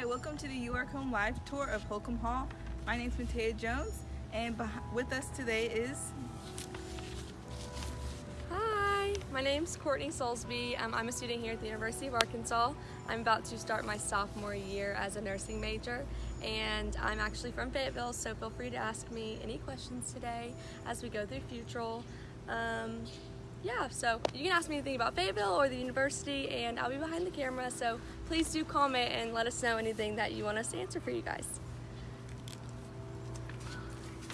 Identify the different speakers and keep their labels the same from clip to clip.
Speaker 1: Hi, welcome to the You Are Home live tour of Holcombe Hall. My name is Matea Jones, and with us today is
Speaker 2: Hi, my name's Courtney Soulsby. Um, I'm a student here at the University of Arkansas. I'm about to start my sophomore year as a nursing major, and I'm actually from Fayetteville, so feel free to ask me any questions today as we go through Futrall. Um, yeah, so you can ask me anything about Fayetteville or the university, and I'll be behind the camera, so please do comment and let us know anything that you want us to answer for you guys.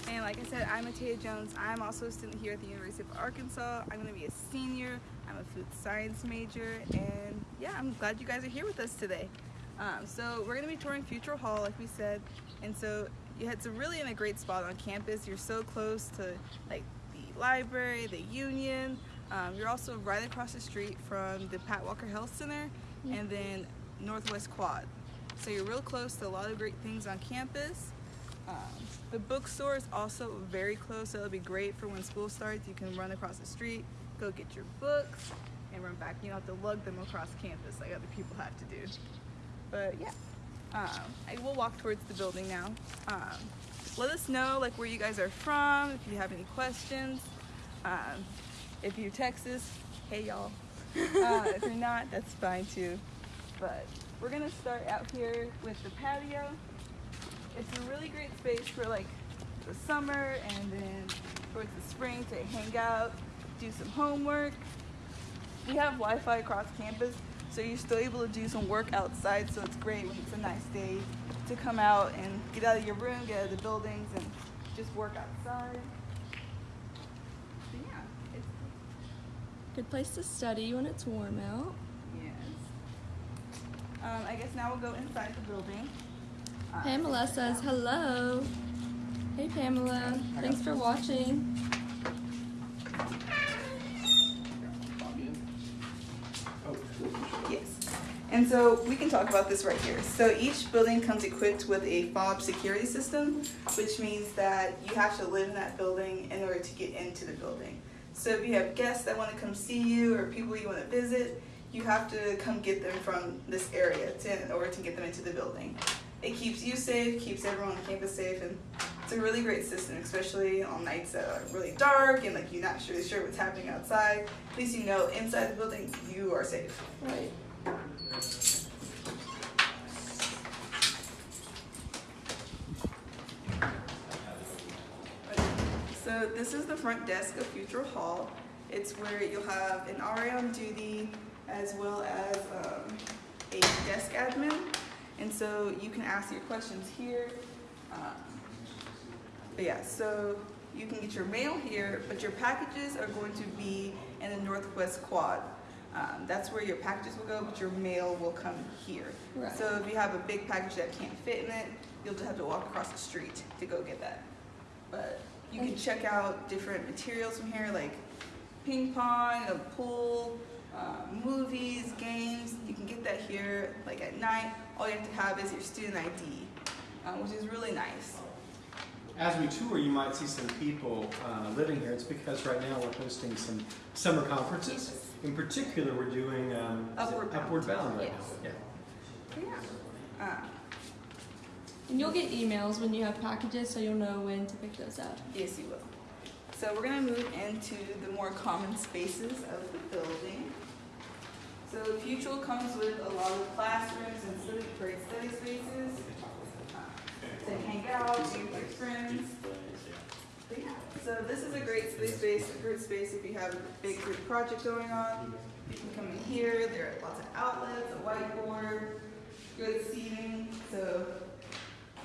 Speaker 1: And like I said, I'm Matea Jones. I'm also a student here at the University of Arkansas. I'm going to be a senior. I'm a food science major. And yeah, I'm glad you guys are here with us today. Um, so we're going to be touring Futrall Hall, like we said. And so you it's really in a great spot on campus. You're so close to like the library, the union. Um, you're also right across the street from the Pat Walker Health Center and then Northwest Quad. So you're real close to a lot of great things on campus. Um, the bookstore is also very close, so it'll be great for when school starts. You can run across the street, go get your books, and run back. You don't have to lug them across campus like other people have to do. But yeah, um, I will walk towards the building now. Um, let us know like where you guys are from, if you have any questions. If you're Texas, hey y'all. Uh, if you're not, that's fine too. But we're gonna start out here with the patio it's a really great space for like the summer and then towards the spring to hang out, do some homework. We have Wi-Fi across campus, so you're still able to do some work outside. So it's great when it's a nice day to come out and get out of your room, get out of the buildings, and just work outside. So yeah, it's
Speaker 2: Good place to study when it's warm out.
Speaker 1: yes. Um, I guess now we'll go inside the building. Uh,
Speaker 2: Pamela says hello. Hey Pamela, thanks for watching.
Speaker 1: Yes. And so we can talk about this right here. So each building comes equipped with a fob security system, which means that you have to live in that building in order to get into the building. So if you have guests that want to come see you or people you want to visit, you have to come get them from this area to, in order to get them into the building. It keeps you safe, keeps everyone on campus safe, and it's a really great system, especially on nights that are really dark and like you're not really sure what's happening outside. At least you know inside the building you are safe.
Speaker 2: Right.
Speaker 1: So this is the front desk of Futrall Hall. It's where you'll have an RA on duty as well as um, a desk admin. And so you can ask your questions here. Um, but yeah, so you can get your mail here, but your packages are going to be in the Northwest Quad. Um, that's where your packages will go, but your mail will come here.
Speaker 2: Right.
Speaker 1: So if you have a big package that can't fit in it, you'll just have to walk across the street to go get that. But you can check out different materials from here, like ping pong, a pool, uh, movies, games. You can get that here, like at night. All you have to have is your student ID, um, which is really nice.
Speaker 3: As we tour, you might see some people uh, living here. It's because right now we're hosting some summer conferences. In particular, we're doing um,
Speaker 1: Upward Bound.
Speaker 3: Upward Bound right
Speaker 1: Yes.
Speaker 3: now. Yeah.
Speaker 1: Yeah.
Speaker 2: And you'll get emails when you have packages, so you'll know when to pick those up.
Speaker 1: Yes, you will. So we're gonna move into the more common spaces of the building. So Futrall comes with a lot of classrooms and study, great study spaces uh, to hang out, be with your friends. So this is a great study space, a great space if you have a big group project going on. You can come in here, there are lots of outlets, a whiteboard, good seating, so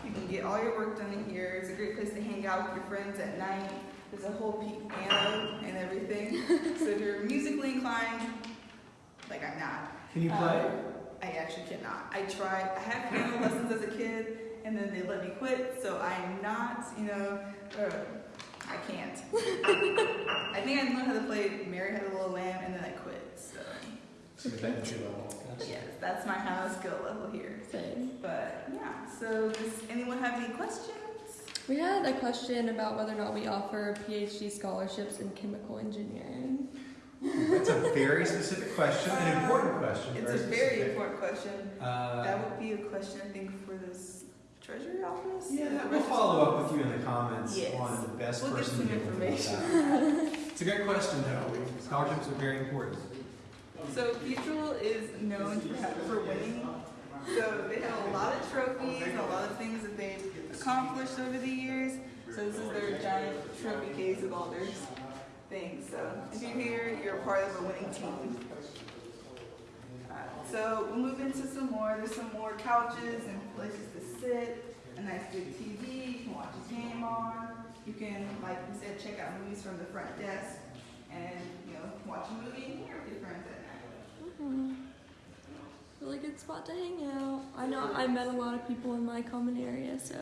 Speaker 1: you can get all your work done in here. It's a great place to hang out with your friends at night. There's a whole piano and everything. so if you're musically inclined, like I'm not.
Speaker 3: Can you play?
Speaker 1: um, I actually cannot. I tried. I had piano lessons as a kid, and then they let me quit. So I'm not, you know, uh, I can't. I think I learned how to play "Mary Had a Little Lamb," and then I quit. So yes, that's my high skill level here.
Speaker 2: Same.
Speaker 1: But yeah, so does anyone have any questions?
Speaker 2: We had a question about whether or not we offer PhD scholarships in chemical engineering.
Speaker 3: That's a very specific question, an important question.
Speaker 1: It's a very
Speaker 3: specific.
Speaker 1: important question.
Speaker 3: Uh,
Speaker 1: That would be a question, I think, for this treasury office?
Speaker 3: yeah, we'll follow up with you in the comments
Speaker 1: Yes.
Speaker 3: on the best
Speaker 1: We'll
Speaker 3: person to deal with
Speaker 1: information.
Speaker 3: It's a great question, though. Scholarships are very important.
Speaker 1: So Futrall is known for, for winning. So they have a lot of trophies, a lot of things that they've accomplished over the years. So this is their giant trophy case of all their things. So if you're here, you're part of a winning team. Uh, so we'll move into some more. There's some more couches and places to sit. A nice big TV. You can watch a game on. You can, like we said, check out movies from the front desk, and you know, watch a movie and hear with your friends
Speaker 2: Mhm. Really good spot to hang out. I know I met a lot of people in my common area, so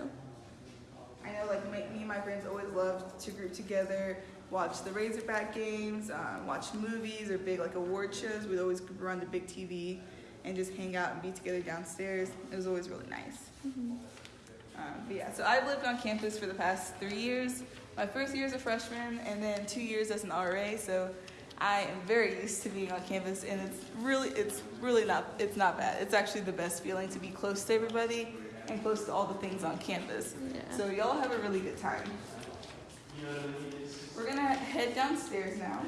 Speaker 1: I know, like me, me and my friends always loved to group together, watch the Razorback games, um, watch movies or big like award shows. We'd always group around the big TV and just hang out and be together downstairs. It was always really nice. Um, but yeah, so I've lived on campus for the past three years. My first year as a freshman, and then two years as an RA. So I am very used to being on campus, and it's really, it's really not, it's not bad. It's actually the best feeling to be close to everybody and close to all the things on campus.
Speaker 2: yeah.
Speaker 1: So y'all have a really good time. We're gonna head downstairs now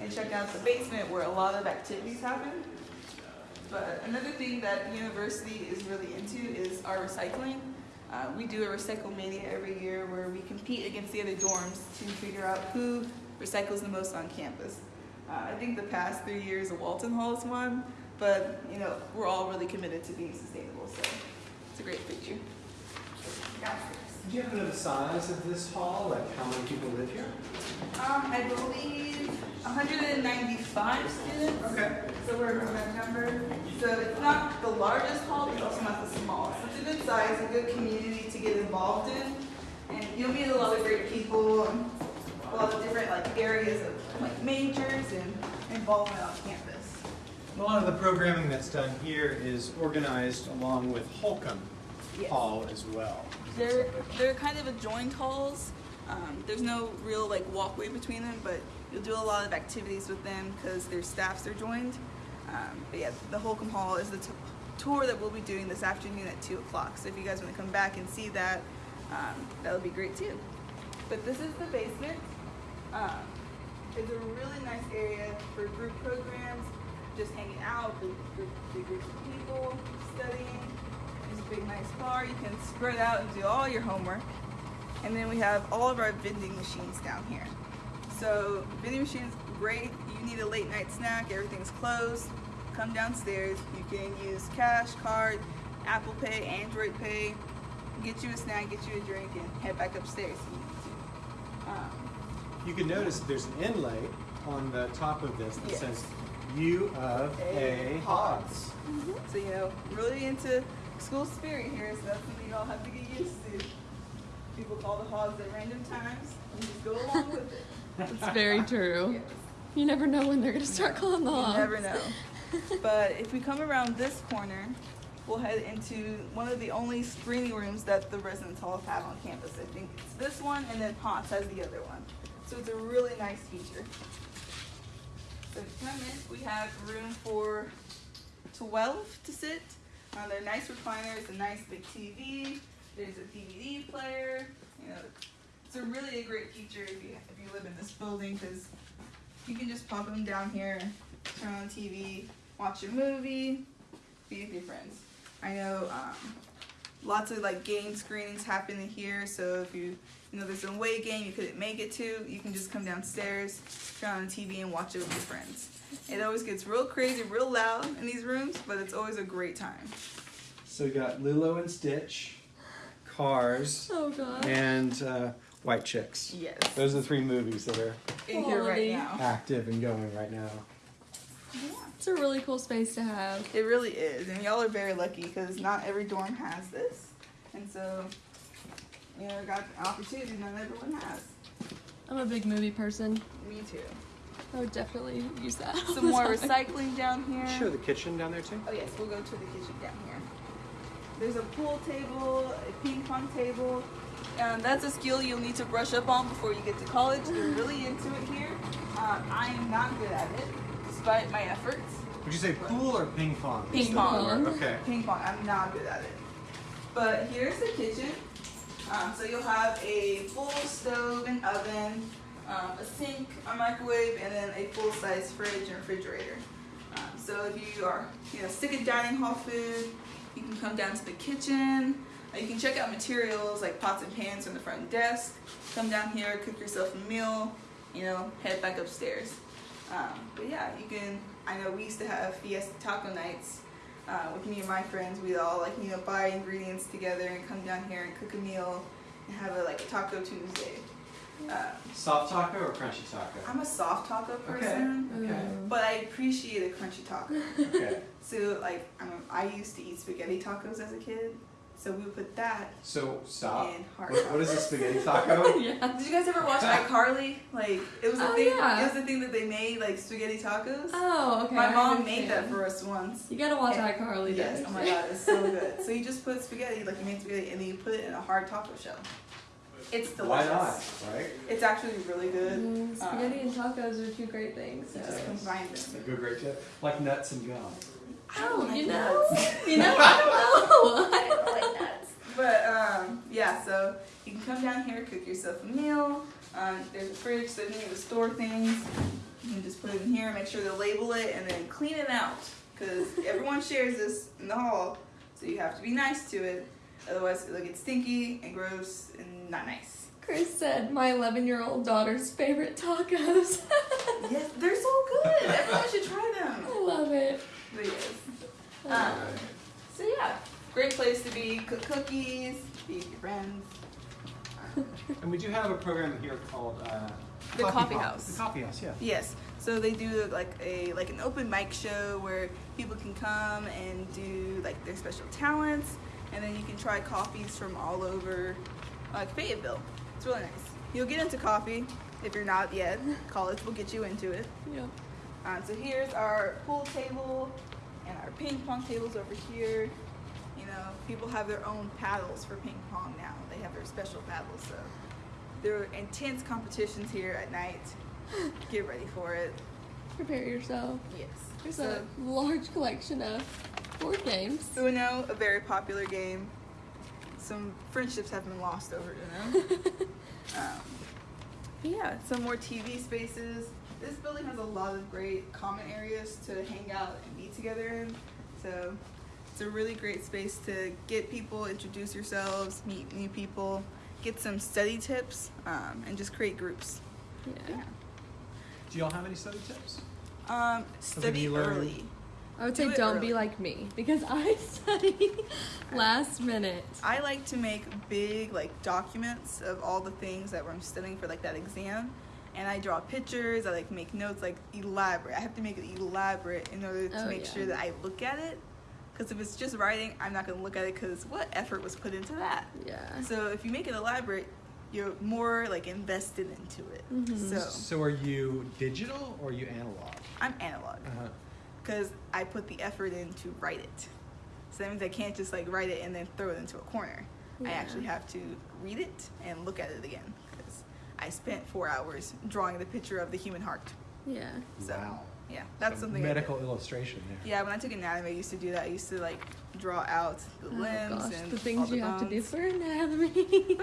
Speaker 1: and check out the basement where a lot of activities happen. But another thing that the university is really into is our recycling. Uh, we do a RecycleMania every year where we compete against the other dorms to figure out who recycles the most on campus. Uh, I think the past three years, Walton Hall has won, but you know we're all really committed to being sustainable, so it's a great feature.
Speaker 3: Do you happen to know the size of this hall? Like how many people live here?
Speaker 1: Um, I believe 195 students.
Speaker 3: Okay.
Speaker 1: So we're around that number. So it's not the largest hall, but it's also not the smallest. It's a good size, a good community to get involved in. And you'll meet a lot of great people, and a lot of different like areas of like majors and involvement on campus.
Speaker 3: A lot of the programming that's done here is organized along with Holcombe
Speaker 1: Yes.
Speaker 3: Hall as well.
Speaker 1: They're they're kind of adjoined halls. Um, there's no real like walkway between them, but you'll do a lot of activities with them because their staffs are joined. Um, but yeah, the Holcombe Hall is the t- tour that we'll be doing this afternoon at two o'clock. So if you guys want to come back and see that, um, that would be great too. But this is the basement. Um, it's a really nice area for group programs, just hanging out, big, big, big groups of people, studying. There's a big nice bar. You can spread out and do all your homework. And then we have all of our vending machines down here. So vending machines, great. You need a late night snack. Everything's closed. Come downstairs. You can use cash, card, Apple Pay, Android Pay. Get you a snack, get you a drink, and head back upstairs. if you need to. Um,
Speaker 3: You can notice there's an inlay on the top of this that
Speaker 1: Yes.
Speaker 3: says U of A
Speaker 1: A
Speaker 3: Hogs. Mm-hmm.
Speaker 1: so you know, really into school spirit here. So that's something you all have to get used to. People call the hogs at random times. And just go along with it.
Speaker 2: It's very true.
Speaker 1: Yes.
Speaker 2: You never know when they're gonna start calling the
Speaker 1: You never know. but if we come around this corner, we'll head into one of the only screening rooms that the residence halls have on campus. I think it's this one, and then Ponce has the other one. So it's a really nice feature. So you come in, we have room for 12 to sit. Uh, they're nice recliners, a nice big TV. There's a DVD player. You know, it's a really a great feature if you if you live in this building because you can just pop them down here, turn on TV, watch a movie, be with your friends. I know um, lots of like game screenings happen in here, so if you you know there's a away game you couldn't make it to, you can just come downstairs, turn on the TV, and watch it with your friends. It always gets real crazy, real loud in these rooms, but it's always a great time.
Speaker 3: So we got Lilo and Stitch, Cars,
Speaker 2: Oh god.
Speaker 3: and uh, White Chicks.
Speaker 1: Yes.
Speaker 3: Those are the three movies that are
Speaker 1: In here right now.
Speaker 3: active and going right now.
Speaker 2: It's a really cool space to have.
Speaker 1: It really is, and y'all are very lucky because not every dorm has this, and so you know got an opportunity not everyone has.
Speaker 2: I'm a big movie person.
Speaker 1: Me too.
Speaker 2: I would definitely use that.
Speaker 1: Some more
Speaker 2: time.
Speaker 1: recycling down here.
Speaker 3: Show the kitchen down there too.
Speaker 1: Oh yes, we'll go to the kitchen down here. There's a pool table, a ping pong table. Um, that's a skill you'll need to brush up on before you get to college. They're really into it here. Um, I am not good at it, despite my efforts.
Speaker 3: Would you say pool or ping pong?
Speaker 1: Ping pong.
Speaker 3: Okay.
Speaker 1: Ping pong, I'm not good at it. But here's the kitchen. Um, so you'll have a full stove and oven, um, a sink, a microwave, and then a full-size fridge and refrigerator. Um, so if you are, you know, sick of dining hall food, you can come down to the kitchen. Uh, you can check out materials like pots and pans from the front desk. Come down here, cook yourself a meal. You know, head back upstairs. Um, but yeah, you can. I know we used to have Fiesta Taco nights uh, with me and my friends. We'd all like you know buy ingredients together and come down here and cook a meal and have a like a Taco Tuesday. Uh,
Speaker 3: Soft taco or crunchy taco?
Speaker 1: I'm a soft taco
Speaker 3: Okay.
Speaker 1: person,
Speaker 3: Okay.
Speaker 1: but I appreciate a crunchy taco.
Speaker 3: Okay.
Speaker 1: So like I'm, I used to eat spaghetti tacos as a kid, so we would put that
Speaker 3: So stop.
Speaker 1: in hard.
Speaker 3: What, what is a spaghetti taco?
Speaker 2: yeah.
Speaker 1: Did you guys ever watch iCarly? Like it was a
Speaker 2: Oh,
Speaker 1: thing.
Speaker 2: yeah.
Speaker 1: It was the thing that they made like spaghetti tacos.
Speaker 2: Oh, okay.
Speaker 1: My
Speaker 2: I
Speaker 1: mom made that for us once.
Speaker 2: You gotta watch
Speaker 1: And-
Speaker 2: iCarly.
Speaker 1: Yes.
Speaker 2: to
Speaker 1: Oh my god, it's so good. So you just put spaghetti, like you made spaghetti, and then you put it in a hard taco shell. It's delicious.
Speaker 3: Why
Speaker 1: delicious.
Speaker 3: not? Right?
Speaker 1: It's actually really good.
Speaker 2: Mm, spaghetti and tacos are two great things. So.
Speaker 1: You just combine
Speaker 3: It's a
Speaker 1: them.
Speaker 3: good great tip. Like nuts and gum.
Speaker 1: I don't
Speaker 2: Oh,
Speaker 1: like
Speaker 2: you
Speaker 1: nuts.
Speaker 2: know, you know, I
Speaker 1: I
Speaker 2: don't know.
Speaker 1: I don't like nuts. But um, yeah, so you can come down here, cook yourself a meal. Um, there's a fridge, so if you need to store things, you can just put it in here, make sure to label it, and then clean it out. Because everyone shares this in the hall, so you have to be nice to it. Otherwise, it'll get stinky and gross and not nice.
Speaker 2: Chris said my 11 year old daughter's favorite tacos.
Speaker 1: Yes, they're so good. Everyone should try them.
Speaker 2: I love it.
Speaker 1: But. Um, so yeah, great place to be. Cook cookies, be with your friends.
Speaker 3: And we do have a program here called uh,
Speaker 1: The Coffee
Speaker 3: Pop.
Speaker 1: House.
Speaker 3: The Coffee House, yeah.
Speaker 1: Yes. So they do like a like an open mic show where people can come and do like their special talents, and then you can try coffees from all over, like Fayetteville. It's really nice. You'll get into coffee if you're not yet. College will get you into it.
Speaker 2: Yep.
Speaker 1: Um, so here's our pool table and our ping pong tables over here. You know, people have their own paddles for ping pong now. They have their special paddles. So there are intense competitions here at night. Get ready for it.
Speaker 2: Prepare yourself.
Speaker 1: Yes.
Speaker 2: There's
Speaker 1: So,
Speaker 2: a large collection of board games.
Speaker 1: Uno, a very popular game. Some friendships have been lost over Uno. um, yeah, some more TV spaces. This building has a lot of great common areas to hang out and meet together in. So it's a really great space to get people, introduce yourselves, meet new people, get some study tips, um, and just create groups.
Speaker 2: yeah.
Speaker 1: Yeah.
Speaker 3: Do y'all have any study tips?
Speaker 1: Um, study early.
Speaker 2: I would say
Speaker 1: it
Speaker 2: don't
Speaker 1: early.
Speaker 2: be like me because I study last minute.
Speaker 1: I like to make big like documents of all the things that I'm studying for like that exam, and I draw pictures. I like make notes like elaborate. I have to make it elaborate in order to
Speaker 2: Oh,
Speaker 1: make
Speaker 2: yeah.
Speaker 1: sure that I look at it. Because if it's just writing, I'm not gonna look at it because what effort was put into that.
Speaker 2: Yeah.
Speaker 1: So if you make it elaborate, you're more like invested into it.
Speaker 2: Mhm.
Speaker 1: So
Speaker 3: So are you digital or are you analog?
Speaker 1: I'm analog
Speaker 3: Uh-huh.
Speaker 1: because I put the effort in to write it. So that means I can't just like write it and then throw it into a corner. I actually have to read it and look at it again because I spent four hours drawing the picture of the human heart.
Speaker 2: Yeah.
Speaker 1: So
Speaker 3: wow.
Speaker 1: yeah, that's
Speaker 3: So
Speaker 1: something. I did.
Speaker 3: medical illustration there.
Speaker 1: Yeah, when I took anatomy, I used to do that. I used to like draw out the
Speaker 2: Oh
Speaker 1: limbs
Speaker 2: gosh,
Speaker 1: and
Speaker 2: the
Speaker 1: all
Speaker 2: things
Speaker 1: the
Speaker 2: you have to do
Speaker 1: bones.
Speaker 2: for anatomy.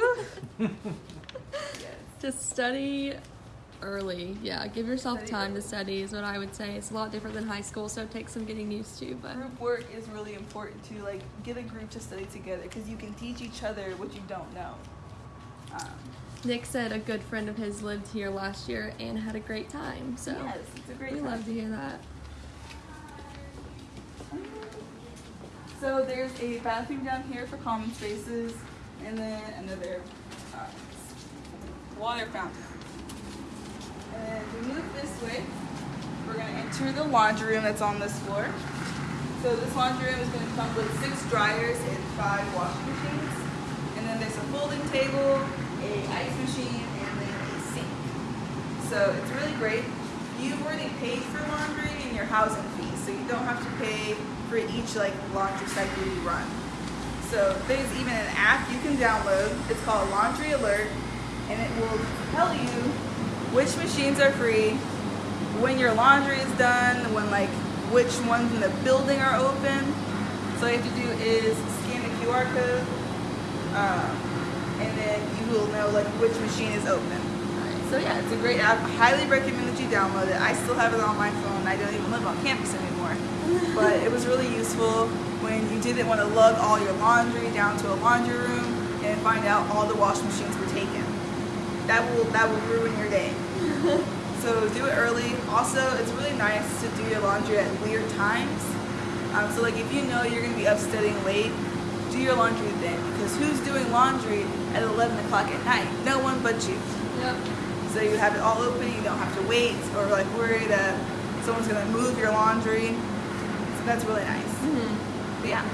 Speaker 1: Yes.
Speaker 2: Just study early. Yeah, give yourself
Speaker 1: Study
Speaker 2: time
Speaker 1: early.
Speaker 2: to study is what I would say. It's a lot different than high school, so it takes some getting used to. But
Speaker 1: Group work is really important to like get a group to study together because you can teach each other what you don't know. Um,
Speaker 2: Nick said a good friend of his lived here last year and had a great time. So
Speaker 1: yes, it's a great
Speaker 2: we
Speaker 1: time.
Speaker 2: love to hear that.
Speaker 1: So there's a bathroom down here for common spaces, and then another uh, water fountain. And we move this way, we're gonna enter the laundry room that's on this floor. So this laundry room is gonna come with six dryers and five washing machines. And then there's a folding table, a ice machine, and then a sink. So it's really great. You've already paid for laundry and your housing fees, so you don't have to pay for each like laundry cycle you run. So there's even an app you can download. It's called Laundry Alert, and it will tell you which machines are free, when your laundry is done, when like which ones in the building are open. So all you have to do is scan the QR code, um, and then you will know like which machine is open. So yeah, it's a great app. Highly recommend that you download it. I still have it on my phone. I don't even live on campus anymore, but it was really useful when you didn't want to lug all your laundry down to a laundry room and find out all the wash machines were taken. That will that will ruin your day. so do it early. Also, it's really nice to do your laundry at weird times. Um, so like if you know you're gonna be up studying late, do your laundry because who's doing laundry at 11 o'clock at night? No one but you.
Speaker 2: Yep.
Speaker 1: So you have it all open. You don't have to wait or like worry that someone's gonna move your laundry. So that's really nice.
Speaker 2: Mhm.
Speaker 1: But yeah.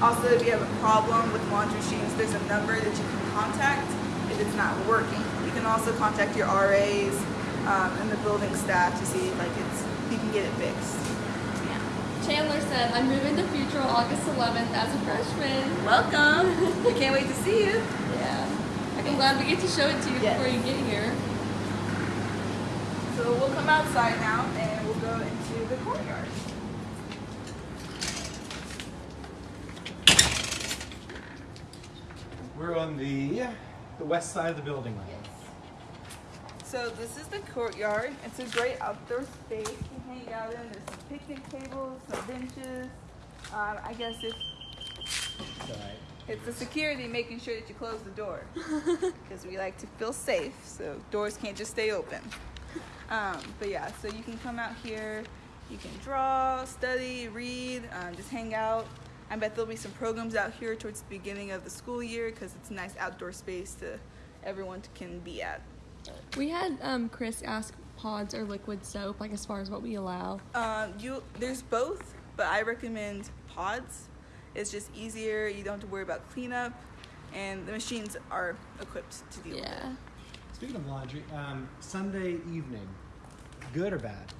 Speaker 1: Also, if you have a problem with laundry machines, there's a number that you can contact if it's not working. You can also contact your RAs um, and the building staff to see if like it's you can get it fixed. Yeah.
Speaker 2: Chandler said, I'm moving to Futrall August 11th as a freshman.
Speaker 1: Welcome. we can't wait to see you.
Speaker 2: Yeah. I'm glad we get to show it to you
Speaker 1: Yes.
Speaker 2: before you get here.
Speaker 1: So we'll come outside now and we'll go into the courtyard.
Speaker 3: We're on the the west side of the building. Yes.
Speaker 1: So this is the courtyard. It's a great outdoor space to hang out in. There's some picnic tables, some benches. Um, I guess if
Speaker 3: Right.
Speaker 1: it's the security making sure that you close the door because we like to feel safe, so doors can't just stay open. Um, but yeah, so you can come out here. You can draw, study, read, um, just hang out. I bet there'll be some programs out here towards the beginning of the school year because it's a nice outdoor space to everyone to, can be at.
Speaker 2: We had um, Chris ask pods or liquid soap, like as far as what we allow.
Speaker 1: Um, you there's both, but I recommend pods. It's just easier. You don't have to worry about cleanup, and the machines are equipped to deal with it.
Speaker 2: Yeah.
Speaker 3: Speaking of laundry, um, Sunday evening, good or bad?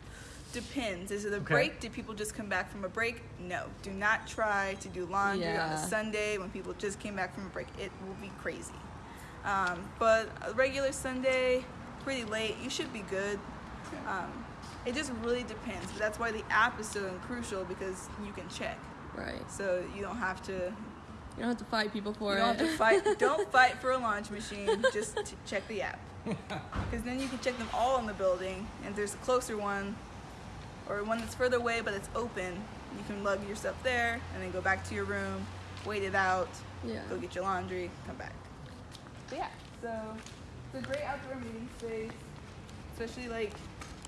Speaker 1: Depends. Is it a
Speaker 3: Okay.
Speaker 1: break? Do people just come back from a break? No. Do not try to do laundry on a Sunday when people just came back from a break. It will be crazy. Um, but a regular Sunday, pretty late, you should be good. Um, it just really depends. But that's why the app is so crucial because you can check.
Speaker 2: Right.
Speaker 1: So you don't have to
Speaker 2: You don't have to fight people for
Speaker 1: you
Speaker 2: it.
Speaker 1: don't have to fight. don't fight for a launch machine. Just check the app, because then you can check them all in the building. And if there's a closer one, or one that's further away but it's open, you can lug your stuff there and then go back to your room, wait it out,
Speaker 2: yeah.
Speaker 1: go get your laundry, come back. But yeah, so it's a great outdoor meeting space, especially like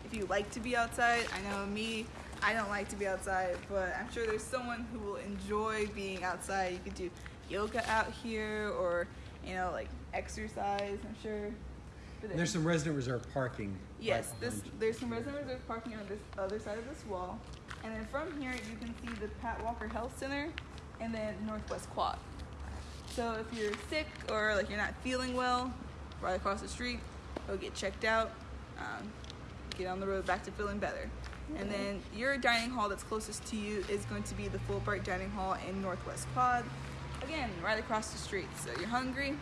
Speaker 1: if you like to be outside. I know me, I don't like to be outside, but I'm sure there's someone who will enjoy being outside. You could do yoga out here or, you know, like exercise, I'm sure. But
Speaker 3: There's some resident reserve parking.
Speaker 1: Yes,
Speaker 3: right
Speaker 1: this there's some resident reserve parking on this other side of this wall, and then from here you can see the Pat Walker Health Center, and then Northwest Quad. So if you're sick or like you're not feeling well, right across the street, go get checked out, um, get on the road back to feeling better. And then your dining hall that's closest to you is going to be the Fulbright Dining Hall in Northwest Quad. Again, right across the street. So you're hungry,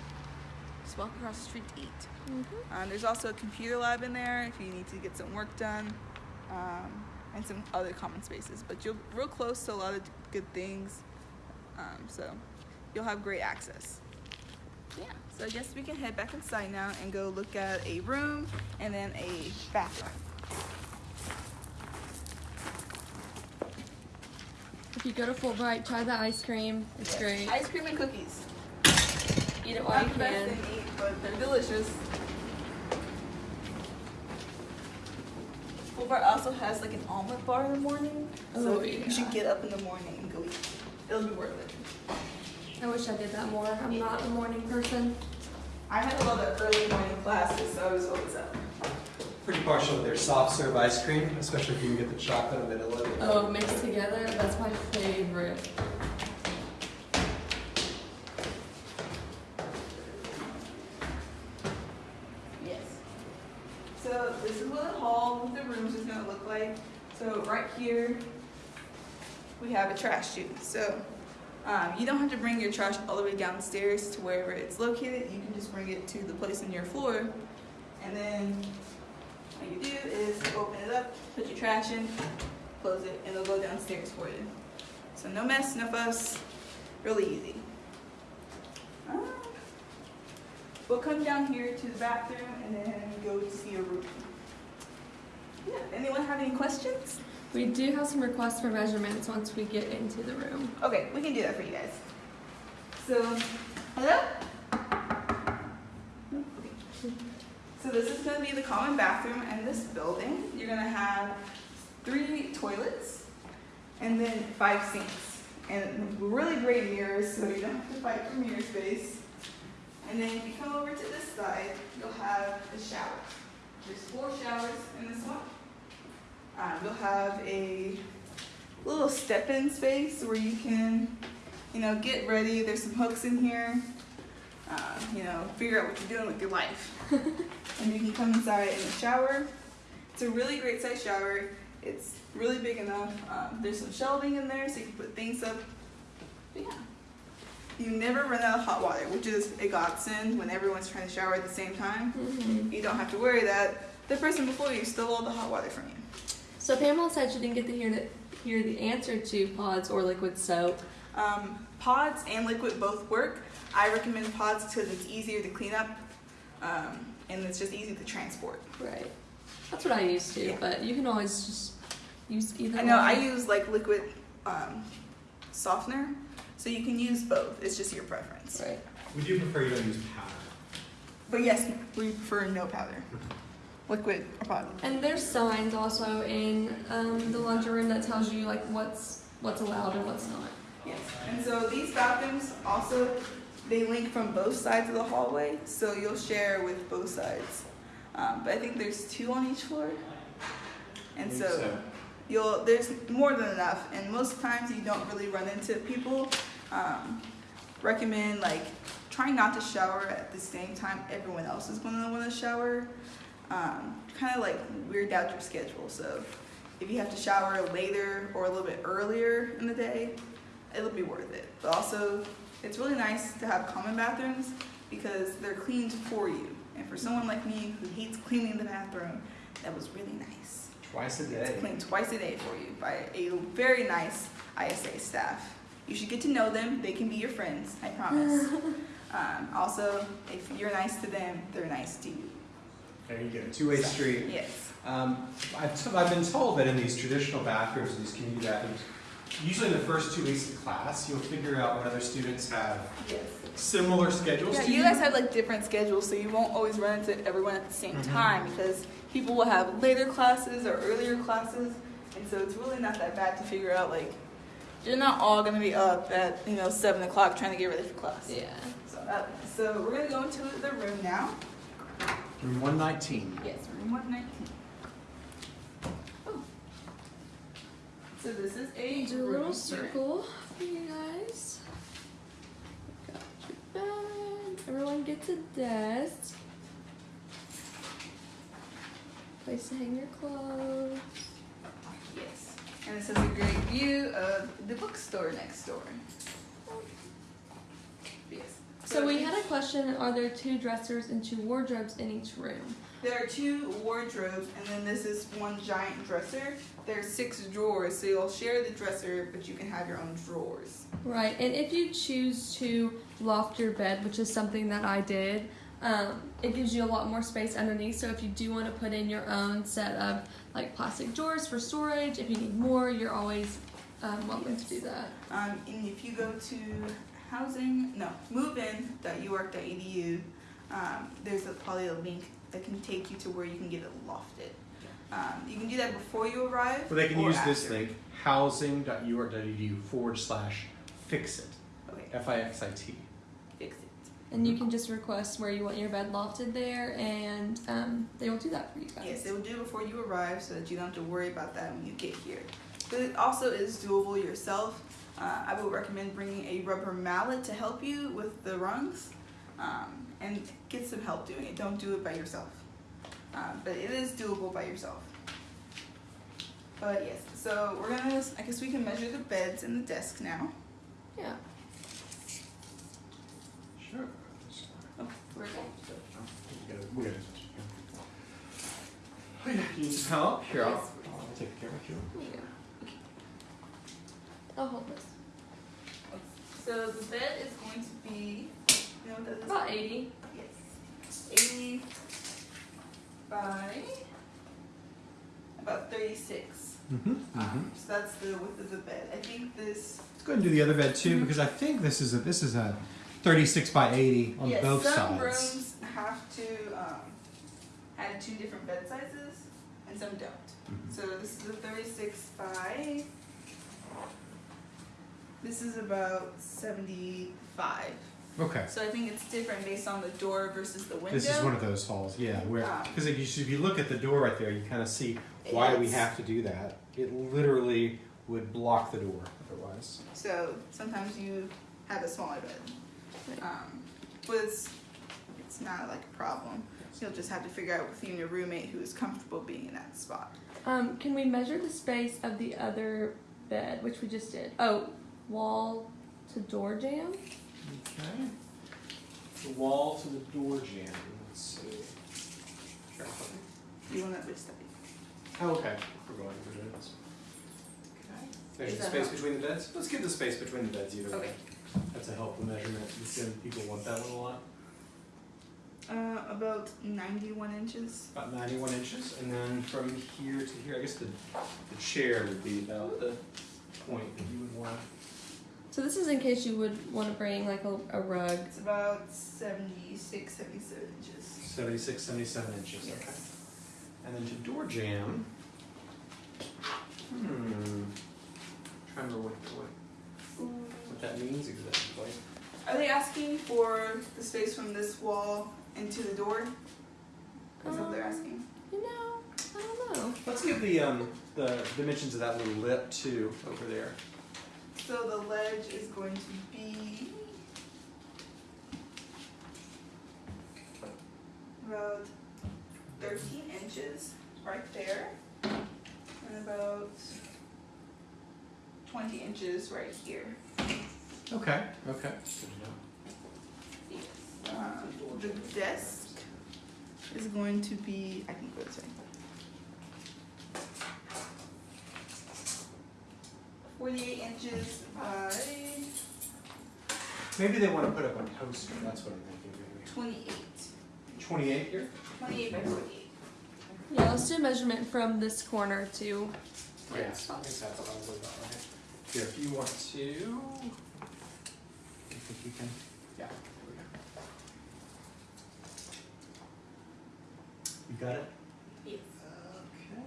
Speaker 1: just walk across the street to eat.
Speaker 2: Mhm.
Speaker 1: Um, there's also a computer lab in there if you need to get some work done, um, and some other common spaces. But you're real close to a lot of good things, um, so you'll have great access. Yeah, so I guess we can head back inside now and go look at a room and then a bathroom.
Speaker 2: If you go to Fulbright, try the ice cream. It's great.
Speaker 1: Ice cream and cookies.
Speaker 2: Eat it while
Speaker 1: Not
Speaker 2: you can.
Speaker 1: eat, but they're delicious. Fulbright also has like an omelet bar in the morning, so
Speaker 2: Oh,
Speaker 1: you should get up in the morning and go eat. It'll be worth it.
Speaker 2: I wish I did that more. I'm not a morning person.
Speaker 1: I had a lot of early morning classes, so I was always up.
Speaker 3: Pretty partial to their soft serve ice cream, especially if you can get the chocolate and vanilla.
Speaker 2: Oh, mixed together. That's my favorite.
Speaker 1: Yes. So this is what the hall with the rooms is gonna look like. So right here, we have a trash chute. So um, you don't have to bring your trash all the way downstairs to wherever it's located. You can just bring it to the place in your floor, and then All you do is open it up, put your trash in, close it, and it'll go downstairs for you. So no mess, no fuss, really easy. Um, We'll come down here to the bathroom and then go to see your room. Yeah, anyone have any questions?
Speaker 2: We do have some requests for measurements once we get into the room.
Speaker 1: Okay, we can do that for you guys. So, hello? So this is gonna be the common bathroom in this building. You're gonna have three toilets and then five sinks. And really great mirrors, so you don't have to fight for mirror space. And then if you come over to this side, you'll have the shower. There's four showers in this one. Um, you'll have a little step-in space where you can, you know, get ready. There's some hooks in here. Um, you know, figure out what you're doing with your life. and you can come inside in the shower. It's a really great size shower. It's really big enough. Um, there's some shelving in there so you can put things up. But yeah. You never run out of hot water, which is a godsend when everyone's trying to shower at the same time.
Speaker 2: Mm-hmm.
Speaker 1: You don't have to worry that the person before you stole all the hot water from you.
Speaker 2: So Pamela said she didn't get to hear the, hear the answer to pods or liquid soap.
Speaker 1: Um, pods and liquid both work. I recommend pods because it's easier to clean up um, and it's just easy to transport.
Speaker 2: Right. That's what I used to,
Speaker 1: Yeah.
Speaker 2: but you can always just use either
Speaker 1: I know I use like liquid um, softener, so you can use both. It's just your preference.
Speaker 2: Right.
Speaker 3: We do prefer you don't use powder.
Speaker 1: But yes, we prefer no powder. Liquid or pod.
Speaker 2: And there's signs also in um, the laundry room that tells you like what's what's allowed and what's not.
Speaker 1: Yes. And so these bathrooms also they link from both sides of the hallway, so you'll share with both sides. Um, but I think there's two on each floor, and
Speaker 3: I
Speaker 1: so, you'll there's more than enough. And most times you don't really run into people. Um, recommend like trying not to shower at the same time everyone else is going to want to shower. Um, kind of like weird out your schedule. So if you have to shower later or a little bit earlier in the day, it'll be worth it. But also, it's really nice to have common bathrooms because they're cleaned for you. And for someone like me who hates cleaning the bathroom, that was really nice.
Speaker 3: Twice a day.
Speaker 1: It's
Speaker 3: day.
Speaker 1: cleaned twice a day for you by a very nice ISA staff. You should get to know them. They can be your friends, I promise. um, also, if you're nice to them, they're nice to you.
Speaker 3: There you go. Two-way street.
Speaker 1: Yes.
Speaker 3: Um, I've, t- I've been told that in these traditional bathrooms, these community bathrooms, usually in the first two weeks of class, you'll figure out what other students have
Speaker 1: Yes.
Speaker 3: similar schedules
Speaker 1: Yeah,
Speaker 3: to
Speaker 1: you guys have like different schedules, so you won't always run into everyone at the same
Speaker 3: Mhm.
Speaker 1: time because people will have later classes or earlier classes, and so it's really not that bad to figure out like you're not all gonna be up at you know seven o'clock trying to get ready for class.
Speaker 2: Yeah.
Speaker 1: So that, so we're gonna go into the room now.
Speaker 3: Room 119.
Speaker 1: Yes, room one nineteen. Oh. So this is a
Speaker 2: Do a little circle for you guys. Got your bed. Everyone gets a desk. Place to hang your clothes.
Speaker 1: Yes, and this is a great view of the bookstore next door. Yes.
Speaker 2: So we had a question, are there two dressers and two wardrobes in each room?
Speaker 1: There are two wardrobes, and then this is one giant dresser. There are six drawers, so you'll share the dresser, but you can have your own drawers.
Speaker 2: Right, and if you choose to loft your bed, which is something that I did, um, it gives you a lot more space underneath. So if you do want to put in your own set of like plastic drawers for storage, if you need more, you're always um, welcome to do that.
Speaker 1: Um, and if you go to housing, no, movein.uark.edu, um, there's a, probably a link that can take you to where you can get it lofted. Um, you can do that before you arrive.
Speaker 3: Well, they can
Speaker 1: or
Speaker 3: use this
Speaker 1: after.
Speaker 3: link, housing.uark.edu forward slash fix it.
Speaker 1: Okay,
Speaker 3: F I X I T.
Speaker 1: fix it.
Speaker 2: And you can just request where you want your bed lofted there, and um, they will do that for you guys.
Speaker 1: Yes, they will do it before you arrive so that you don't have to worry about that when you get here. But it also is doable yourself. Uh, I would recommend bringing a rubber mallet to help you with the rungs um, and get some help doing it. Don't do it by yourself. Um, but it is doable by yourself. But yes, so we're gonna, I guess we can measure the beds and the desk now.
Speaker 2: Yeah.
Speaker 3: Sure.
Speaker 1: Okay, we're good.
Speaker 3: We gotta- we gotta- You need some help? Here, I'll, I'll take care of you.
Speaker 2: Here you go. I'll hold this.
Speaker 1: So the bed is going to be, you know what that is?
Speaker 2: About 80.
Speaker 1: Yes. 80 by about 36.
Speaker 3: Mm-hmm.
Speaker 1: Um, so that's the width of the bed. I think this.
Speaker 3: Let's go ahead and do the other bed too, because I think this is a this is a 36 by 80 on
Speaker 1: yes,
Speaker 3: both
Speaker 1: some
Speaker 3: sides.
Speaker 1: rooms have to um, have two different bed sizes, and some don't.
Speaker 3: Mhm.
Speaker 1: So this is a 36 by. This is about 75.
Speaker 3: Okay.
Speaker 1: So I think it's different based on the door versus the window.
Speaker 3: This is one of those halls, yeah, where because if you if you look at the door right there, you kind of see why do we have to do that. It literally would block the door otherwise.
Speaker 1: So sometimes you have a smaller bed. Um, but it's, it's not like a problem. You'll just have to figure out with you and your roommate who is comfortable being in that spot.
Speaker 2: Um, can we measure the space of the other bed, which we just did? Oh, wall to door jamb?
Speaker 3: Okay. The wall to the door jamb. Let's see. Sure.
Speaker 1: You want that which study?
Speaker 3: Oh, okay. We're going to do this. Okay. There's
Speaker 1: Is
Speaker 3: the space
Speaker 1: how-
Speaker 3: between the beds. Let's give the space between the beds either way.
Speaker 1: Okay.
Speaker 3: That's a helpful measurement. Some people want that one a lot.
Speaker 1: Uh, about 91 inches.
Speaker 3: About 91 inches, and then from here to here, I guess the, the chair would be about the point that you would want.
Speaker 2: So this is in case you would want to bring like a, a rug.
Speaker 1: It's about 76, 77 inches.
Speaker 3: 76, 77 inches, okay. And then to door jamb, hmm, trying to remember what, what, what that means exactly.
Speaker 1: Are they asking for the space from this wall into the door? Is that what they're
Speaker 2: Um,
Speaker 1: asking?
Speaker 2: You know, I don't know.
Speaker 3: Let's give the, um, the dimensions of that little lip too, over there.
Speaker 1: So the ledge is going to be about 13 inches right there, and about 20 inches right here.
Speaker 3: Okay, okay. Good.
Speaker 1: Um, the desk is going to be, I can go this way. 48 inches by...
Speaker 3: Maybe they want to put up a poster, that's what I'm thinking. Maybe.
Speaker 1: 28.
Speaker 3: 28 here?
Speaker 1: 28 by 48.
Speaker 2: Yeah, let's do a measurement from this corner to
Speaker 3: yeah, Here, if you want to, I think you can, yeah, There we go. You got it?
Speaker 1: Yes.
Speaker 3: Okay.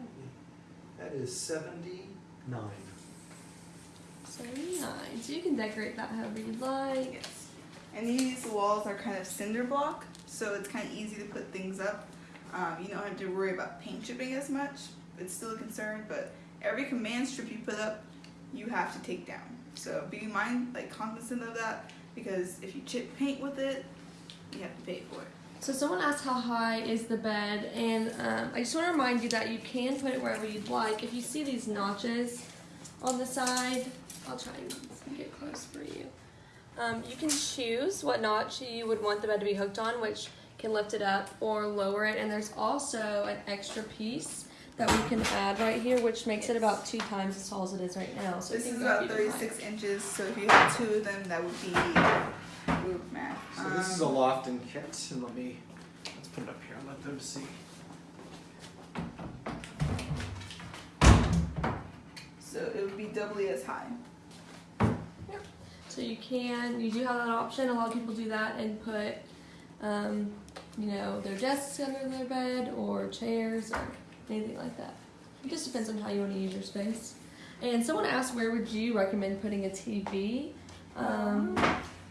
Speaker 3: That is
Speaker 2: 79. Very nice. You can decorate that however you like.
Speaker 1: Yes. And these walls are kind of cinder block, so it's kind of easy to put things up. Um, you don't have to worry about paint chipping as much. It's still a concern, but every command strip you put up, you have to take down. So be mind like cognizant of that because if you chip paint with it, you have to pay for it.
Speaker 2: So someone asked how high is the bed, and um, I just want to remind you that you can put it wherever you'd like. If you see these notches on the side, I'll try and get close for you. Um, you can choose what notch you would want the bed to be hooked on, which can lift it up or lower it. And there's also an extra piece that we can add right here, which makes it about two times as tall as it is right now. So
Speaker 1: This is about
Speaker 2: even
Speaker 1: 36 inches, so if you have two of them, that would be ooh, math.
Speaker 3: So this is a
Speaker 1: Um,
Speaker 3: Lofton kit, and let me, let's put it up here and let them see.
Speaker 1: So it would be doubly as high.
Speaker 2: So you can, you do have that option. A lot of people do that and put, um, you know, their desks under their bed or chairs or anything like that. It just depends on how you want to use your space. And someone asked, where would you recommend putting a TV? Um,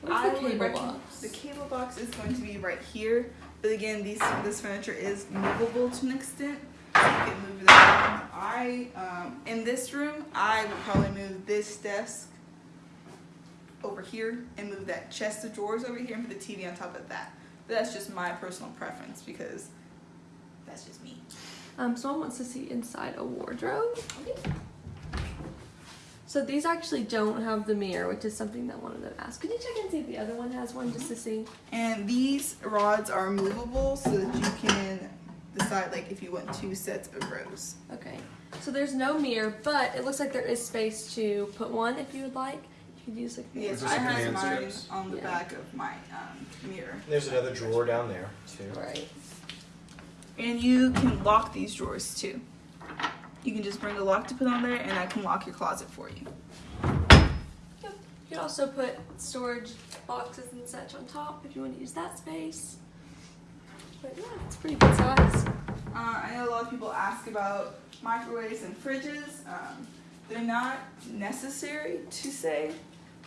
Speaker 2: where's
Speaker 1: I
Speaker 2: the cable box?
Speaker 1: The cable box is going to be right here, but again, these this furniture is movable to an extent. So you can move that. around. I um, in this room, I would probably move this desk over here and move that chest of drawers over here and put the TV on top of that. But that's just my personal preference because that's just me.
Speaker 2: Um, someone wants to see inside a wardrobe. So these actually don't have the mirror, which is something that one of them asked. Could you check and see if the other one has one just to see?
Speaker 1: And these rods are movable so that you can, decide like if you want two sets of rows.
Speaker 2: Okay. So there's no mirror, but it looks like there is space to put one if you would like. You could use like
Speaker 1: Yes,
Speaker 3: Is this
Speaker 1: I
Speaker 3: a
Speaker 1: have
Speaker 3: command
Speaker 1: mine
Speaker 3: service?
Speaker 1: on the
Speaker 2: Yeah.
Speaker 1: back of my um, mirror.
Speaker 3: There's another drawer down there too.
Speaker 2: right.
Speaker 1: And you can lock these drawers too. You can just bring a lock to put on there, and I can lock your closet for you.
Speaker 2: Yep. You can also put storage boxes and such on top if you want to use that space. But yeah, it's pretty good size.
Speaker 1: Uh, I know a lot of people ask about microwaves and fridges. Um, they're not necessary to say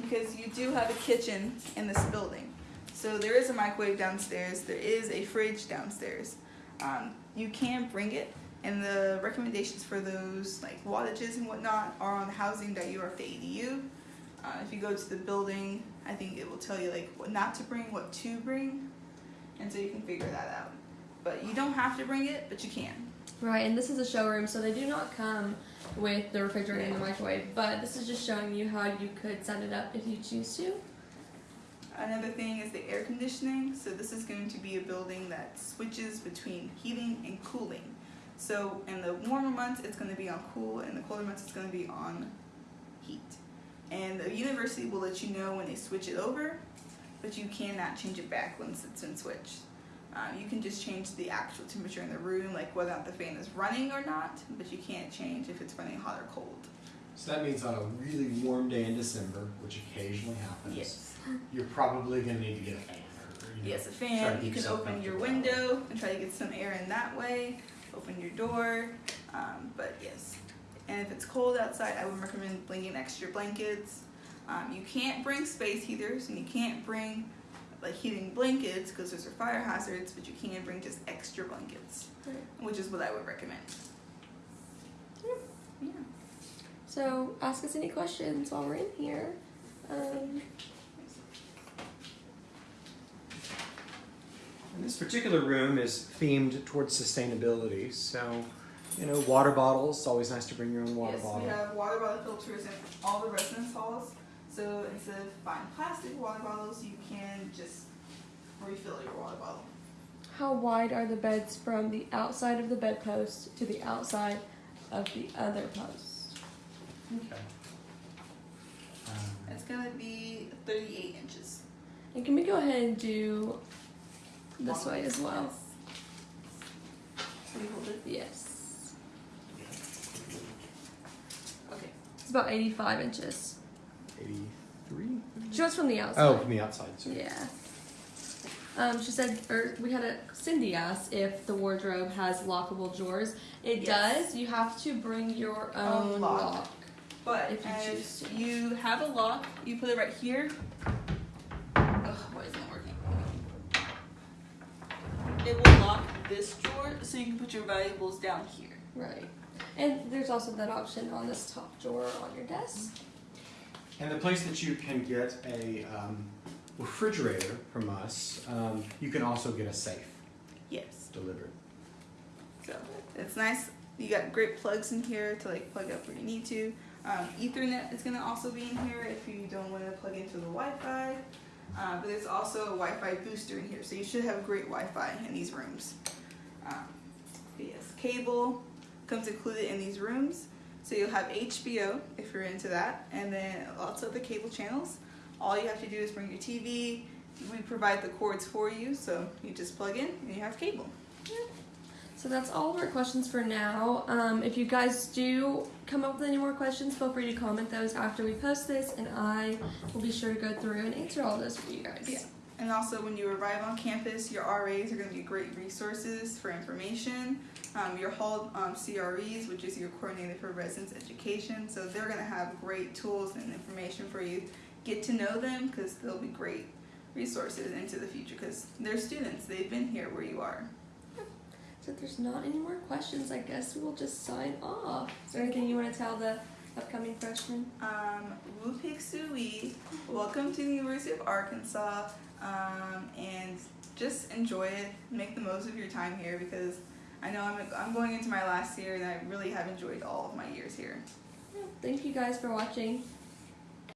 Speaker 1: because you do have a kitchen in this building. So there is a microwave downstairs. There is a fridge downstairs. Um, you can bring it, and the recommendations for those like wattages and whatnot are on housing.uark.edu. Uh, if you go to the building, I think it will tell you like what not to bring, what to bring, and so you can figure that out. But you don't have to bring it, but you can.
Speaker 2: Right, and this is a showroom, so they do not come with the refrigerator and the microwave, but this is just showing you how you could set it up if you choose to.
Speaker 1: Another thing is the air conditioning. So this is going to be a building that switches between heating and cooling. So in the warmer months, it's going to be on cool, and the colder months, it's going to be on heat. And the university will let you know when they switch it over, but you cannot change it back once it's been switched. Um, you can just change the actual temperature in the room, like whether or not the fan is running or not, but you can't change if it's running hot or cold.
Speaker 3: So that means on a really warm day in December, which occasionally happens,
Speaker 1: Yes.
Speaker 3: you're probably going to need to get a fan. Or, you know,
Speaker 1: Yes, a fan. You can open your window and try to get some air in that way. Open your door. Um, but yes. And if it's cold outside, I would recommend bringing extra blankets. Um, you can't bring space heaters and you can't bring like heating blankets because those are fire hazards, but you can bring just extra blankets,
Speaker 2: Right.
Speaker 1: which is what I would recommend. Yeah.
Speaker 2: So ask us any questions while we're in here. Um,
Speaker 3: And this particular room is themed towards sustainability. So, you know, water bottles. it's Always nice to bring your own water
Speaker 1: yes,
Speaker 3: bottle.
Speaker 1: we have water bottle filters in all the residence halls. So instead of buying plastic water bottles, you can just refill your water bottle.
Speaker 2: how wide are the beds from the outside of the bedpost to the outside of the other post?
Speaker 3: Okay. Um,
Speaker 1: It's gonna be 38 inches.
Speaker 2: And can we go ahead and do this way as well?
Speaker 1: Yes. So you hold it.
Speaker 2: Yes.
Speaker 1: Okay.
Speaker 2: It's about 85 inches.
Speaker 3: 83?
Speaker 2: She was from the outside.
Speaker 3: Oh, from the outside. Sorry.
Speaker 2: Yeah. Um, she said, or we had a Cindy asked if the wardrobe has lockable drawers. It
Speaker 1: Yes.
Speaker 2: does. You have to bring your
Speaker 1: Own
Speaker 2: own
Speaker 1: lock.
Speaker 2: lock.
Speaker 1: But
Speaker 2: If you
Speaker 1: if
Speaker 2: choose to.
Speaker 1: you have a lock, you put it right here. Ugh, why isn't working? It will lock this drawer, so you can put your valuables down here.
Speaker 2: Right. And there's also that option on this top drawer on your desk.
Speaker 3: And the place that you can get a um, refrigerator from us, um, you can also get a safe
Speaker 1: Yes.
Speaker 3: delivered.
Speaker 1: So it's nice. You got great plugs in here to like plug up where you need to. Um, Ethernet is gonna also be in here if you don't want to plug into the Wi-Fi. Uh, but there's also a Wi-Fi booster in here, so you should have great Wi-Fi in these rooms. Um, yes, cable comes included in these rooms, so you'll have HBO if you're into that, and then lots of the cable channels. All you have to do is bring your TV. We provide the cords for you, so you just plug in and you have cable.
Speaker 2: So that's all of our questions for now. Um, if you guys do come up with any more questions, feel free to comment those after we post this, and I will be sure to go through and answer all those for you guys.
Speaker 1: Yeah. And also, when you arrive on campus, your RAs are going to be great resources for information. Um, your hall um, CREs, which is your coordinator for residence education, so they're going to have great tools and information for you. Get to know them because they'll be great resources into the future because they're students. They've been here where you are.
Speaker 2: So if there's not any more questions, I guess we will just sign off. Is there anything you want to tell the upcoming freshmen?
Speaker 1: Um, Woo Pig Sooie, welcome to the University of Arkansas, um, and just enjoy it. Make the most of your time here because I know I'm, I'm going into my last year and I really have enjoyed all of my years here.
Speaker 2: Thank you guys for watching.